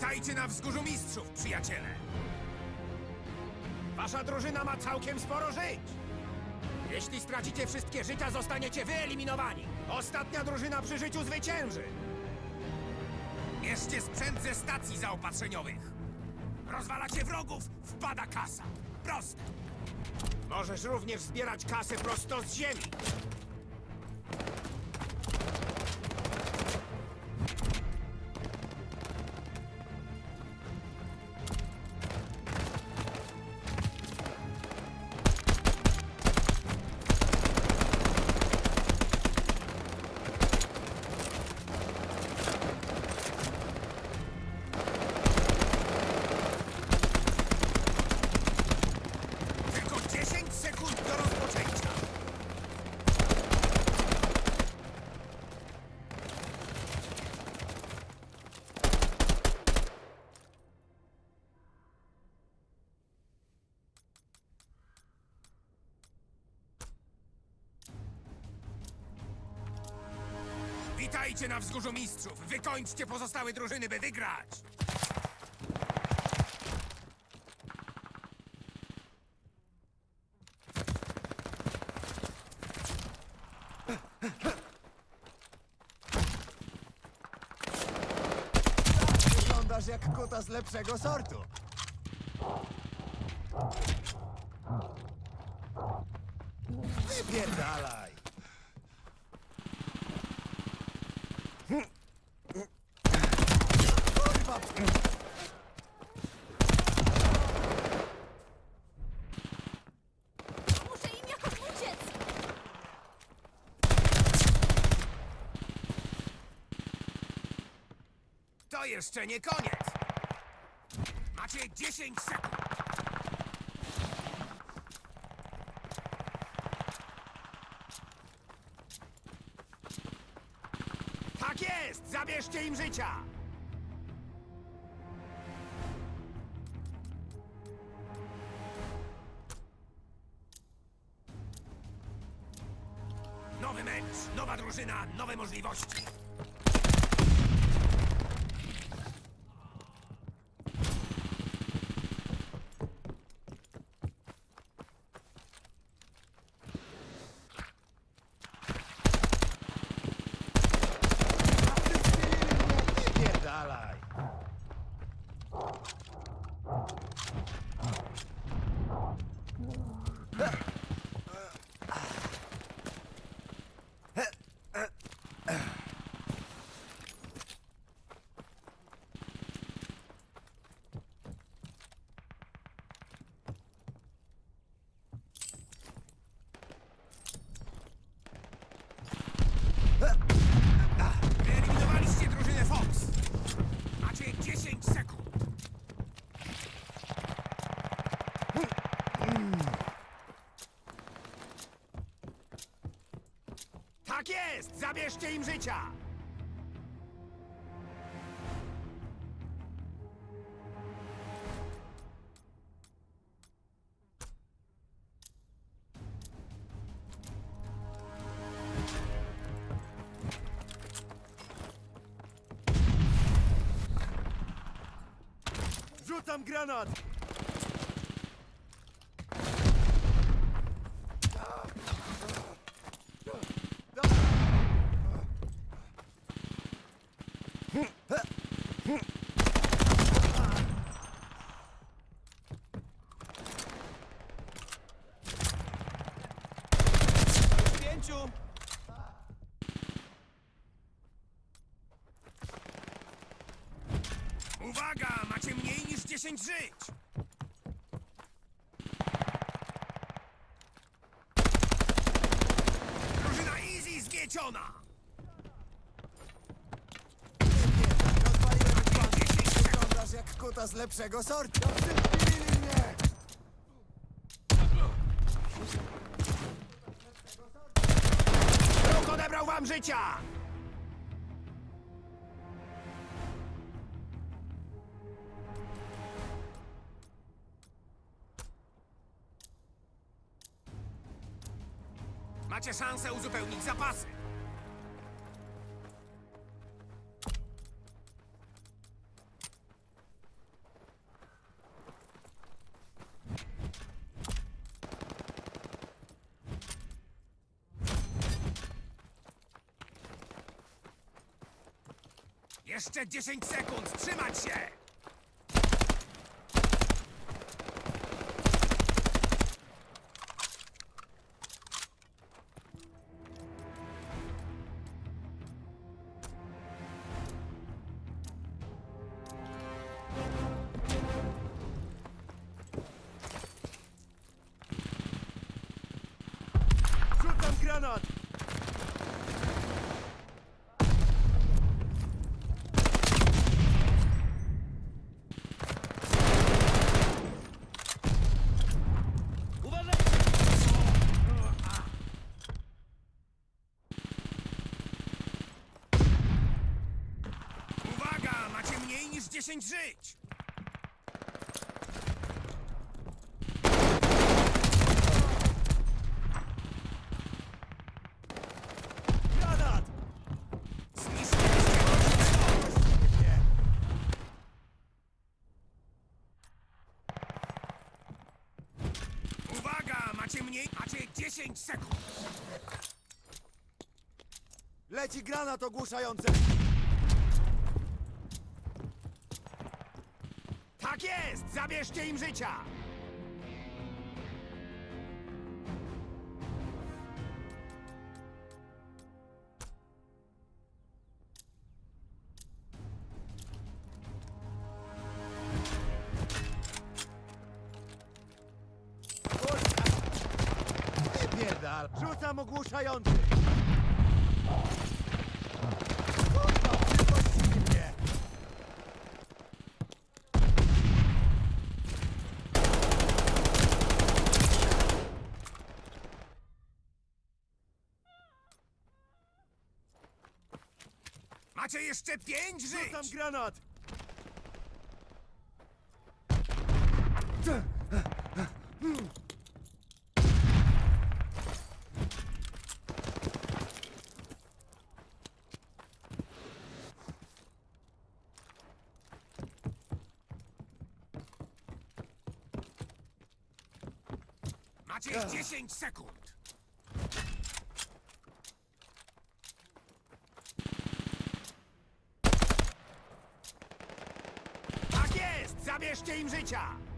Witajcie na wzgórzu mistrzów, przyjaciele! Wasza drużyna ma całkiem sporo żyć! Jeśli stracicie wszystkie życia, zostaniecie wyeliminowani! Ostatnia drużyna przy życiu zwycięży! Bierzcie sprzęt ze stacji zaopatrzeniowych! Rozwalacie wrogów, wpada kasa! Proste! Możesz również zbierać kasę prosto z ziemi! Witajcie na wzgórzu mistrzów! Wykończcie pozostałe drużyny, by wygrać! Wyglądasz jak kuta z lepszego sortu. Wypierdalaj! Jeszcze nie koniec! Macie 10 sekund! Tak jest! Zabierzcie im życia! Nowy mecz, nowa drużyna, nowe możliwości. Wypierdalaj! Wyeliminowaliście drużynę Fox. Macie 10 sekund. Tak jest! Zabierzcie im życia! Rzucam granat! Uwaga! Macie mniej niż 10 żyć! Drużyna Easy zmieciona! Rozwaliłem pan! 10 sekund! Wyglądasz jak kuta z lepszego sortu! Przywilili mnie! Wróg odebrał wam życia! Macie szansę uzupełnić zapasy. Jeszcze dziesięć sekund! Trzymać się! Granat! Uwaga! Macie mniej niż 10 żyć! Granat! Zniszczyliście Nie. Uwaga! Macie mniej... Macie 10 sekund! Leci granat ogłuszający! Tak jest! Zabierzcie im życia! Rzucam ogłuszający! Kurwa, przypuścili mnie! Macie jeszcze 5 Rzucam żyć! granat! Macie 10 sekund! Tak jest! Zabierzcie im życia!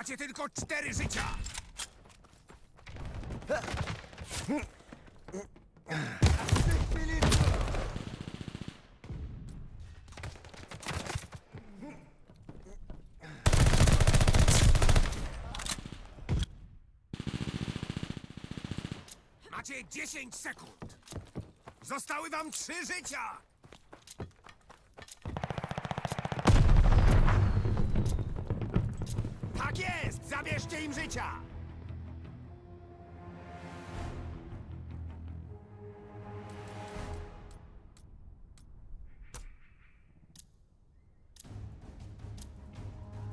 Macie tylko 4 życia! Macie 10 sekund! Zostały wam 3 życia! Tak jest! Zabierzcie im życia!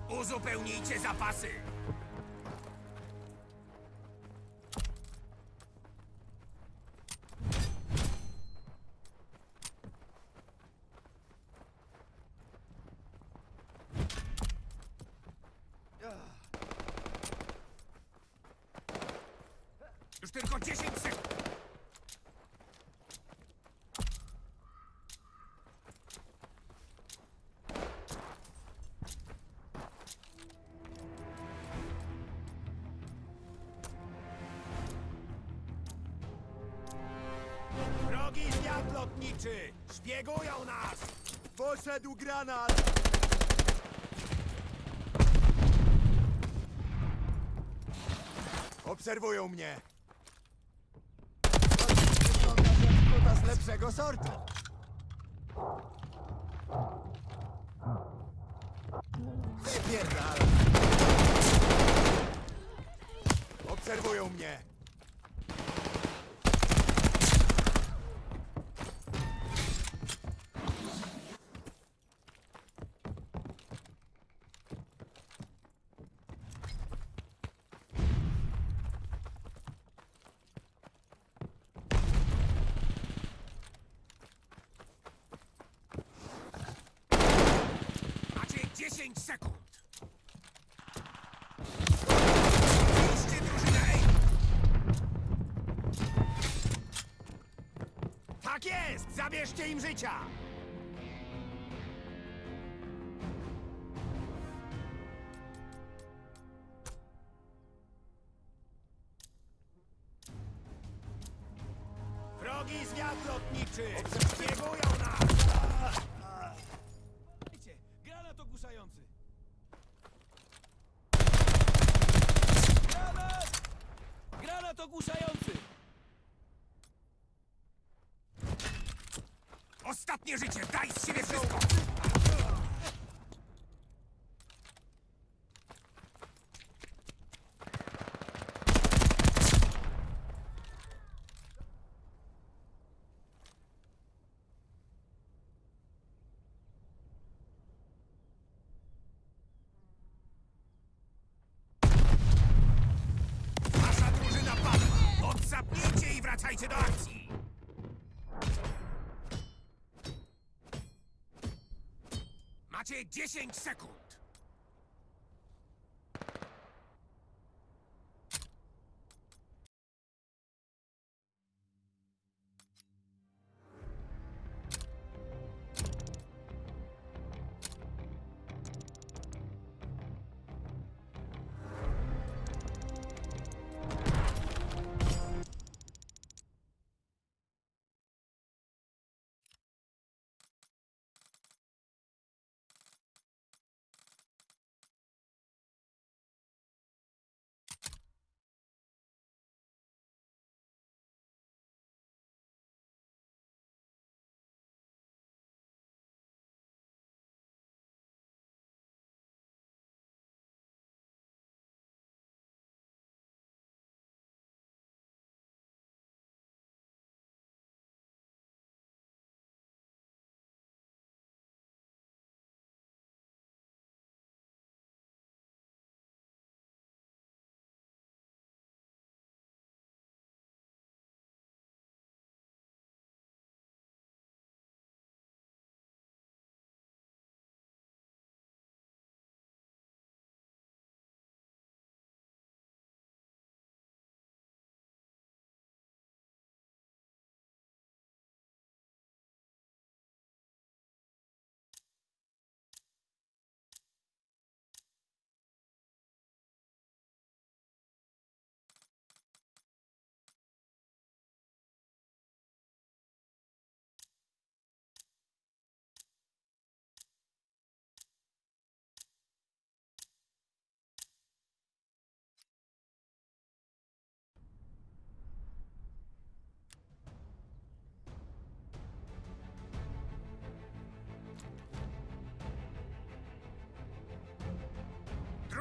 Uzupełnijcie zapasy! Tylko 10 sekund! Wrogi zwiat lotniczy! Szpiegują nas! Poszedł granat! Obserwują mnie! Ryba z lepszego sortu. Wypierdala! Obserwują mnie! Macie 10 sekund. Tak jest! Zabierzcie im życia! Ostatnie życie! Daj z Macie 10 sekund!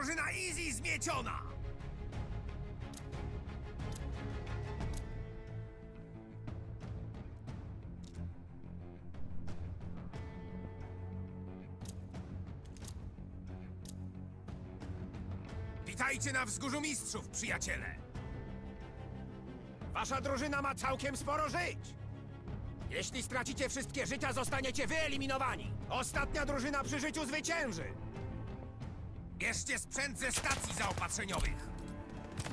Drużyna Easy zmieciona! Witajcie na wzgórzu mistrzów, przyjaciele! Wasza drużyna ma całkiem sporo żyć! Jeśli stracicie wszystkie życia, zostaniecie wyeliminowani! Ostatnia drużyna przy życiu zwycięży! Bierzcie sprzęt ze stacji zaopatrzeniowych!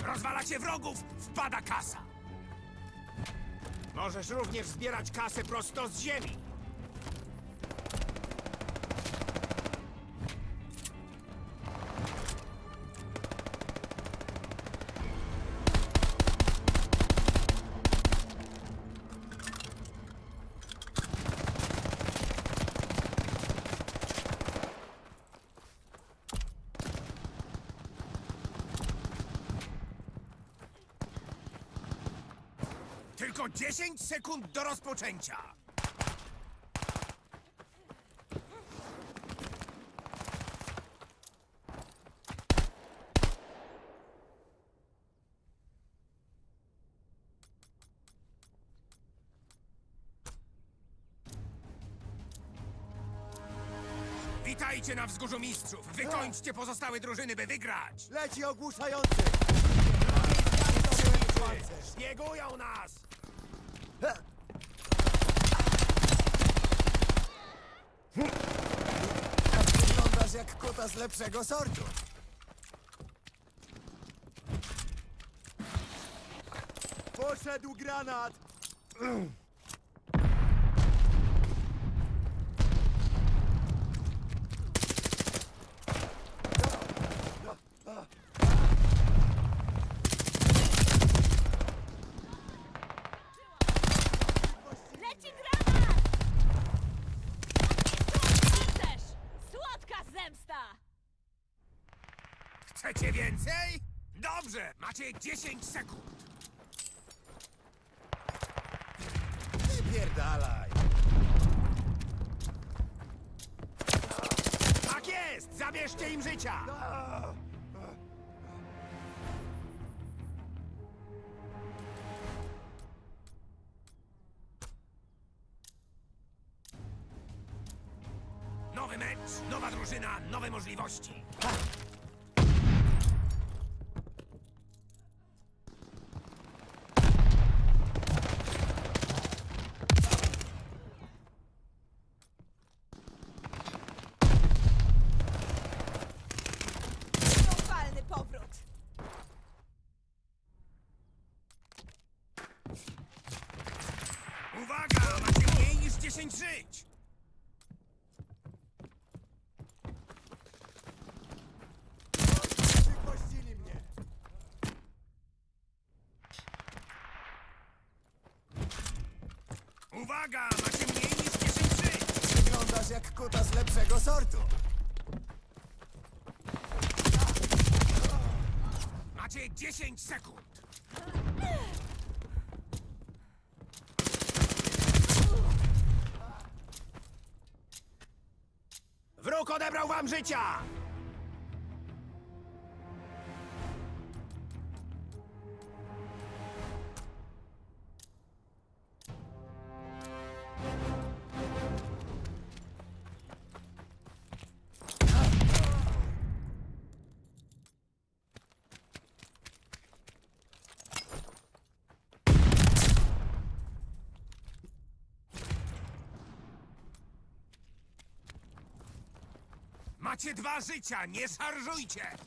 Rozwalacie wrogów, wpada kasa! Możesz również zbierać kasę prosto z ziemi! Tylko 10 sekund do rozpoczęcia! Witajcie na Wzgórzu Mistrzów! Wykończcie pozostałe drużyny, by wygrać! Leci ogłuszający! Szpiegują nas! Wyglądasz jak kuta z lepszego sortu. Poszedł granat! Macie 10 sekund! Pierdalaj! Tak jest! Zabierzcie im życia! Nowy mecz, nowa drużyna, nowe możliwości. 10 żyć! Uwaga! Macie mniej niż 10 żyć! Wyglądasz jak kuta z lepszego sortu. Macie 10 sekund! Odebrał wam życia! Macie dwa życia, nie szarżujcie!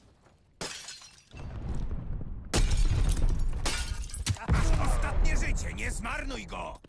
Masz ostatnie życie, nie zmarnuj go!